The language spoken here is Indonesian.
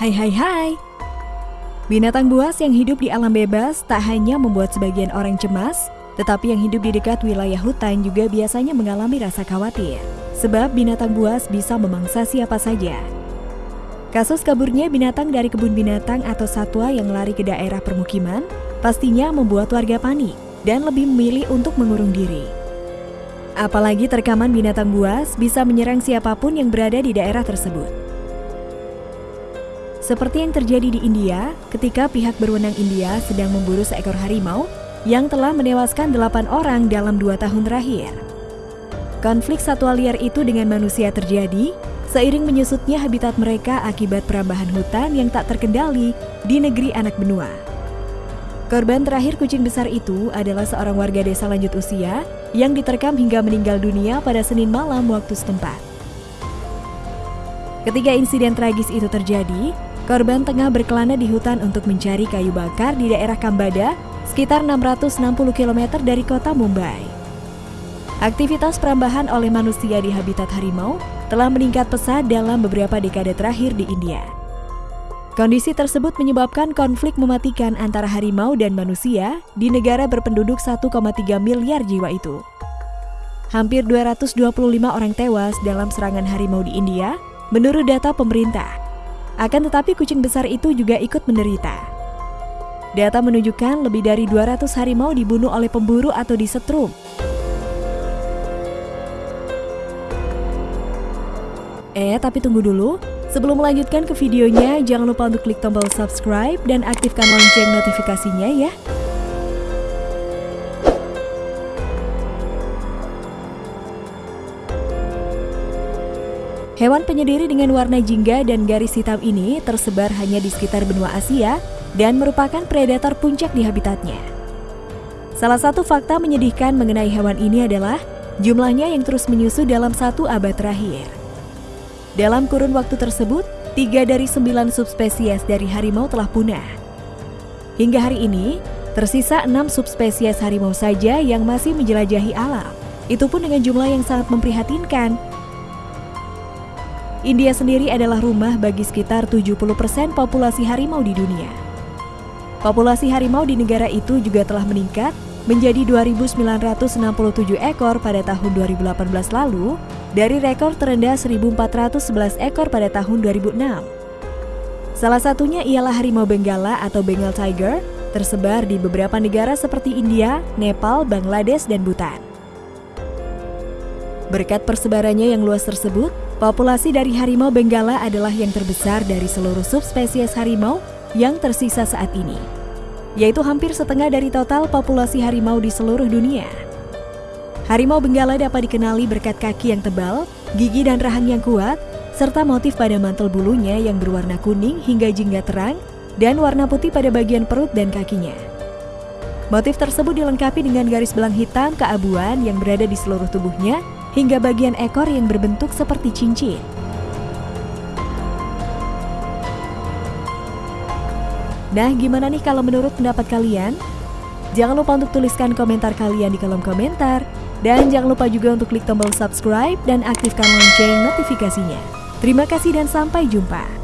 Hai hai hai Binatang buas yang hidup di alam bebas tak hanya membuat sebagian orang cemas, tetapi yang hidup di dekat wilayah hutan juga biasanya mengalami rasa khawatir. Sebab binatang buas bisa memangsa siapa saja. Kasus kaburnya binatang dari kebun binatang atau satwa yang lari ke daerah permukiman pastinya membuat warga panik dan lebih memilih untuk mengurung diri. Apalagi terkaman binatang buas bisa menyerang siapa pun yang berada di daerah tersebut. Seperti yang terjadi di India ketika pihak berwenang India sedang memburu seekor harimau yang telah menewaskan delapan orang dalam dua tahun terakhir. Konflik satwa liar itu dengan manusia terjadi seiring menyusutnya habitat mereka akibat perambahan hutan yang tak terkendali di negeri anak benua. Korban terakhir kucing besar itu adalah seorang warga desa lanjut usia yang diterkam hingga meninggal dunia pada Senin malam waktu setempat. Ketika insiden tragis itu terjadi, Korban tengah berkelana di hutan untuk mencari kayu bakar di daerah Kambada, sekitar 660 km dari kota Mumbai. Aktivitas perambahan oleh manusia di habitat harimau telah meningkat pesat dalam beberapa dekade terakhir di India. Kondisi tersebut menyebabkan konflik mematikan antara harimau dan manusia di negara berpenduduk 1,3 miliar jiwa itu. Hampir 225 orang tewas dalam serangan harimau di India menurut data pemerintah. Akan tetapi kucing besar itu juga ikut menderita. Data menunjukkan lebih dari 200 harimau dibunuh oleh pemburu atau disetrum. Eh, tapi tunggu dulu. Sebelum melanjutkan ke videonya, jangan lupa untuk klik tombol subscribe dan aktifkan lonceng notifikasinya ya. Hewan penyediri dengan warna jingga dan garis hitam ini tersebar hanya di sekitar benua Asia dan merupakan predator puncak di habitatnya. Salah satu fakta menyedihkan mengenai hewan ini adalah jumlahnya yang terus menyusut dalam satu abad terakhir. Dalam kurun waktu tersebut, tiga dari sembilan subspesies dari harimau telah punah. Hingga hari ini, tersisa enam subspesies harimau saja yang masih menjelajahi alam. Itu pun dengan jumlah yang sangat memprihatinkan, India sendiri adalah rumah bagi sekitar 70% populasi harimau di dunia. Populasi harimau di negara itu juga telah meningkat menjadi 2.967 ekor pada tahun 2018 lalu dari rekor terendah 1.411 ekor pada tahun 2006. Salah satunya ialah harimau Benggala atau Bengal Tiger tersebar di beberapa negara seperti India, Nepal, Bangladesh, dan Bhutan. Berkat persebarannya yang luas tersebut, Populasi dari harimau benggala adalah yang terbesar dari seluruh subspesies harimau yang tersisa saat ini, yaitu hampir setengah dari total populasi harimau di seluruh dunia. Harimau benggala dapat dikenali berkat kaki yang tebal, gigi dan rahang yang kuat, serta motif pada mantel bulunya yang berwarna kuning hingga jingga terang dan warna putih pada bagian perut dan kakinya. Motif tersebut dilengkapi dengan garis belang hitam keabuan yang berada di seluruh tubuhnya hingga bagian ekor yang berbentuk seperti cincin. Nah, gimana nih kalau menurut pendapat kalian? Jangan lupa untuk tuliskan komentar kalian di kolom komentar. Dan jangan lupa juga untuk klik tombol subscribe dan aktifkan lonceng notifikasinya. Terima kasih dan sampai jumpa.